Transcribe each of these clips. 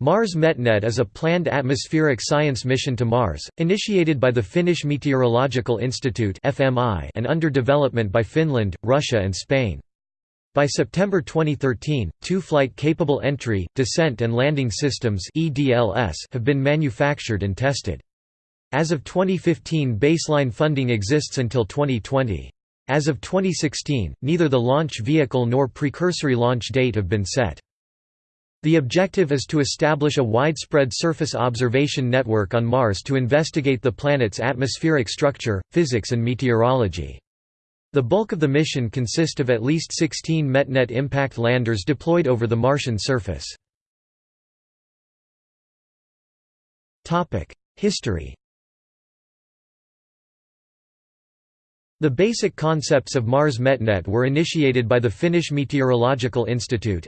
Mars METNET is a planned atmospheric science mission to Mars, initiated by the Finnish Meteorological Institute and under development by Finland, Russia and Spain. By September 2013, two flight-capable entry, descent and landing systems have been manufactured and tested. As of 2015 baseline funding exists until 2020. As of 2016, neither the launch vehicle nor precursory launch date have been set. The objective is to establish a widespread surface observation network on Mars to investigate the planet's atmospheric structure, physics and meteorology. The bulk of the mission consist of at least 16 METNET impact landers deployed over the Martian surface. History The basic concepts of Mars METNET were initiated by the Finnish Meteorological Institute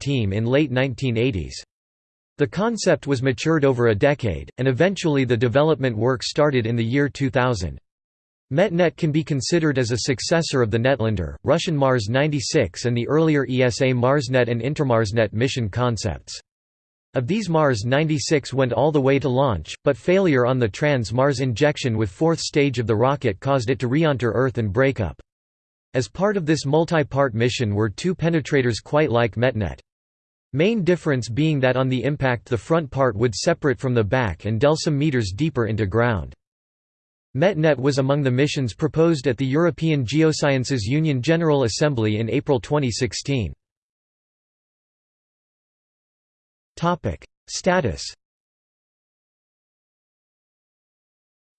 team in late 1980s. The concept was matured over a decade, and eventually the development work started in the year 2000. METNET can be considered as a successor of the Netlander, Russian Mars 96 and the earlier ESA MarsNet and InterMarsNet mission concepts. Of these Mars 96 went all the way to launch, but failure on the trans-Mars injection with fourth stage of the rocket caused it to re-enter Earth and break up. As part of this multi-part mission were two penetrators quite like METNET. Main difference being that on the impact the front part would separate from the back and delve some meters deeper into ground. METNET was among the missions proposed at the European Geosciences Union General Assembly in April 2016. Topic: Status.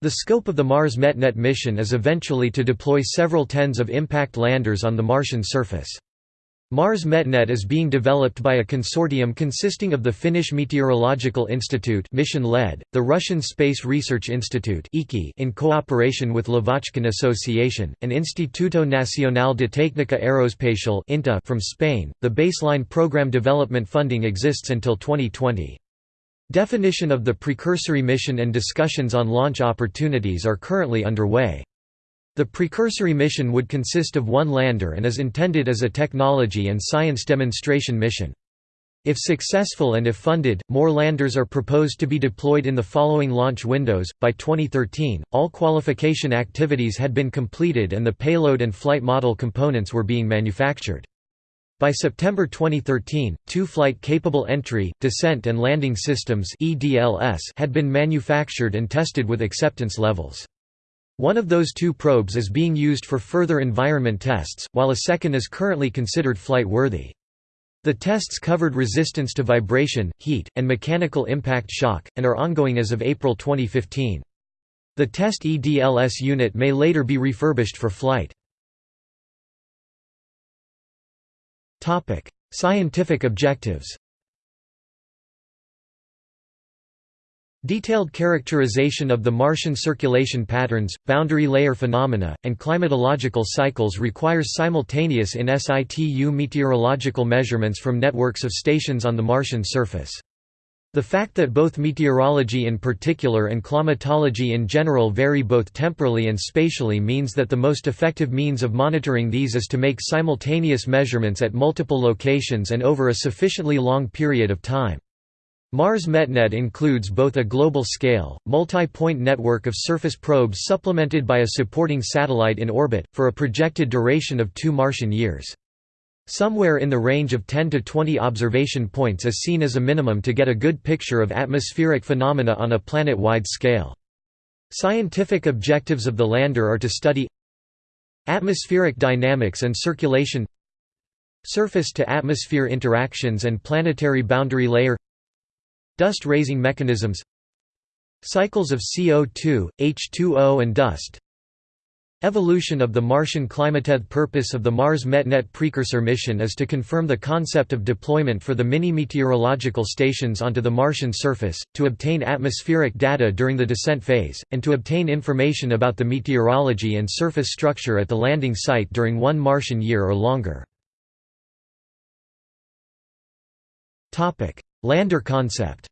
The scope of the Mars METNET mission is eventually to deploy several tens of impact landers on the Martian surface. Mars METNET is being developed by a consortium consisting of the Finnish Meteorological Institute mission-led, the Russian Space Research Institute in cooperation with Lavochkin Association, and Instituto Nacional de Técnica Aeroespacial from Spain. The baseline program development funding exists until 2020. Definition of the precursory mission and discussions on launch opportunities are currently underway. The precursory mission would consist of one lander and is intended as a technology and science demonstration mission. If successful and if funded, more landers are proposed to be deployed in the following launch windows. By 2013, all qualification activities had been completed and the payload and flight model components were being manufactured. By September 2013, two flight-capable entry, descent and landing systems had been manufactured and tested with acceptance levels. One of those two probes is being used for further environment tests, while a second is currently considered flight-worthy. The tests covered resistance to vibration, heat, and mechanical impact shock, and are ongoing as of April 2015. The test EDLS unit may later be refurbished for flight. Scientific objectives Detailed characterization of the Martian circulation patterns, boundary layer phenomena, and climatological cycles requires simultaneous in situ meteorological measurements from networks of stations on the Martian surface. The fact that both meteorology in particular and climatology in general vary both temporally and spatially means that the most effective means of monitoring these is to make simultaneous measurements at multiple locations and over a sufficiently long period of time. Mars METNET includes both a global-scale, multi-point network of surface probes supplemented by a supporting satellite in orbit, for a projected duration of two Martian years. Somewhere in the range of 10 to 20 observation points is seen as a minimum to get a good picture of atmospheric phenomena on a planet-wide scale. Scientific objectives of the lander are to study atmospheric dynamics and circulation surface-to-atmosphere interactions and planetary boundary layer Dust-raising mechanisms Cycles of CO2, H2O and dust Evolution of the Martian climate. The purpose of the Mars METNET precursor mission is to confirm the concept of deployment for the mini-meteorological stations onto the Martian surface, to obtain atmospheric data during the descent phase, and to obtain information about the meteorology and surface structure at the landing site during one Martian year or longer. Lander concept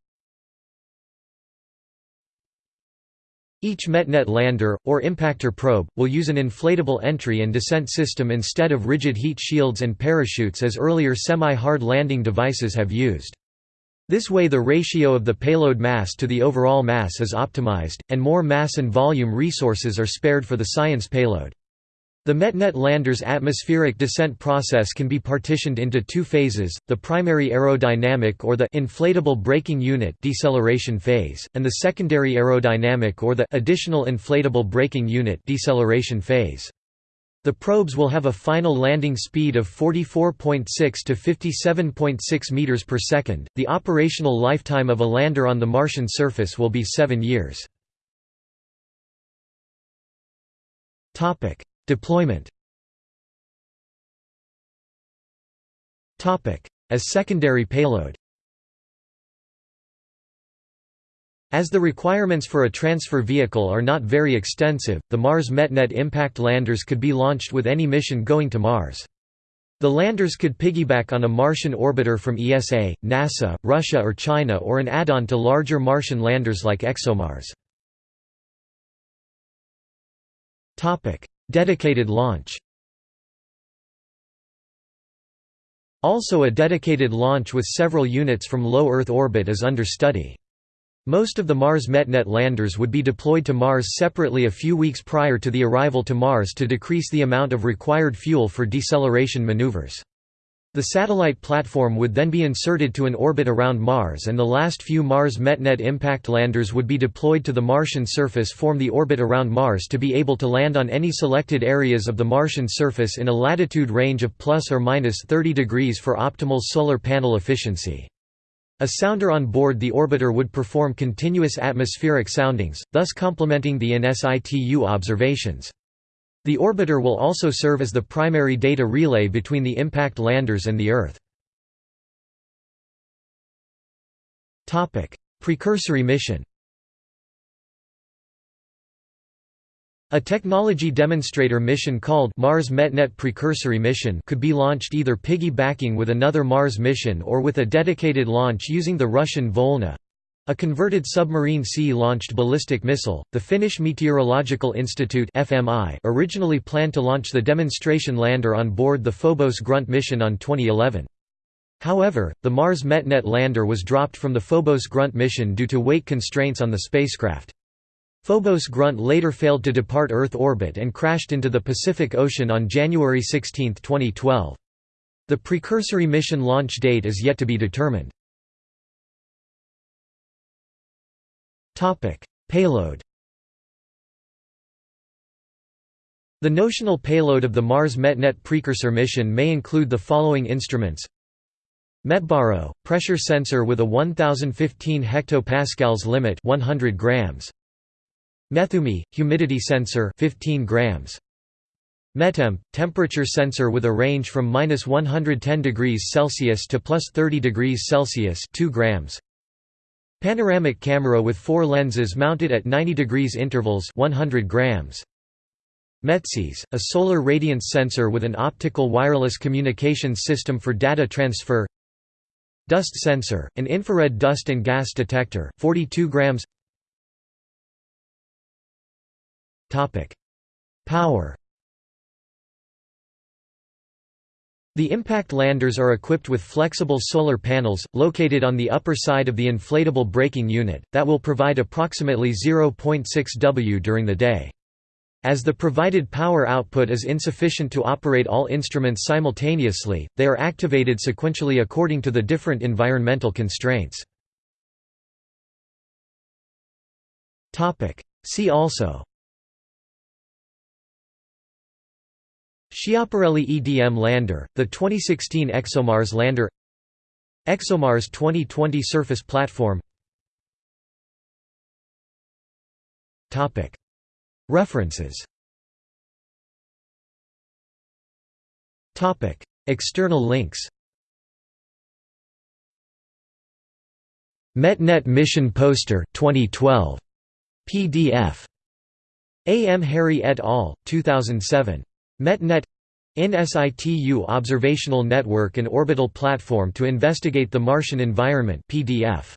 Each METNET lander, or impactor probe, will use an inflatable entry and descent system instead of rigid heat shields and parachutes as earlier semi-hard landing devices have used. This way the ratio of the payload mass to the overall mass is optimized, and more mass and volume resources are spared for the science payload. The METNET lander's atmospheric descent process can be partitioned into two phases, the primary aerodynamic or the inflatable braking unit deceleration phase, and the secondary aerodynamic or the additional inflatable braking unit deceleration phase. The probes will have a final landing speed of 44.6 to 57.6 meters per second. The operational lifetime of a lander on the Martian surface will be 7 years. Topic: Deployment As secondary payload As the requirements for a transfer vehicle are not very extensive, the Mars METNET impact landers could be launched with any mission going to Mars. The landers could piggyback on a Martian orbiter from ESA, NASA, Russia or China or an add-on to larger Martian landers like ExoMars. Dedicated launch Also a dedicated launch with several units from low Earth orbit is under study. Most of the Mars METNET landers would be deployed to Mars separately a few weeks prior to the arrival to Mars to decrease the amount of required fuel for deceleration maneuvers. The satellite platform would then be inserted to an orbit around Mars and the last few Mars METNET impact landers would be deployed to the Martian surface form the orbit around Mars to be able to land on any selected areas of the Martian surface in a latitude range of plus or minus 30 degrees for optimal solar panel efficiency. A sounder on board the orbiter would perform continuous atmospheric soundings, thus complementing the in-situ observations. The orbiter will also serve as the primary data relay between the impact landers and the Earth. Precursory mission A technology demonstrator mission called Mars METNET Precursory Mission could be launched either piggybacking with another Mars mission or with a dedicated launch using the Russian Volna, a converted submarine sea-launched ballistic missile, the Finnish Meteorological Institute (FMI) originally planned to launch the demonstration lander on board the Phobos Grunt mission on 2011. However, the Mars METNET lander was dropped from the Phobos Grunt mission due to weight constraints on the spacecraft. Phobos Grunt later failed to depart Earth orbit and crashed into the Pacific Ocean on January 16, 2012. The precursory mission launch date is yet to be determined. Topic: Payload. The notional payload of the Mars METNET precursor mission may include the following instruments: METBARO, pressure sensor with a 1015 hectopascals limit, 100 grams. METHUMI, humidity sensor, 15 grams. METEMP, temperature sensor with a range from minus 110 degrees Celsius to plus 30 degrees Celsius, 2 grams. Panoramic camera with four lenses mounted at 90 degrees intervals 100 grams. METSIS, a solar radiance sensor with an optical wireless communications system for data transfer. Dust sensor, an infrared dust and gas detector, 42 grams. Power The impact landers are equipped with flexible solar panels, located on the upper side of the inflatable braking unit, that will provide approximately 0.6 W during the day. As the provided power output is insufficient to operate all instruments simultaneously, they are activated sequentially according to the different environmental constraints. See also Schiaparelli EDM lander, the 2016 ExoMars lander ExoMars 2020 surface platform References External links METNET Mission Poster 2012 PDF A. M. Harri et al., 2007 METNET in situ observational network and orbital platform to investigate the Martian environment PDF.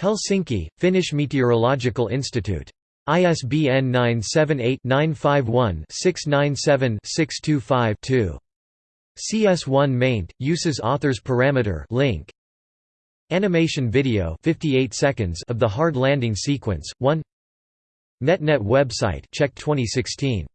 Helsinki, Finnish Meteorological Institute. ISBN 978-951-697-625-2. CS1 maint, uses authors parameter link. Animation video 58 seconds of the hard landing sequence. 1 NetNet website check 2016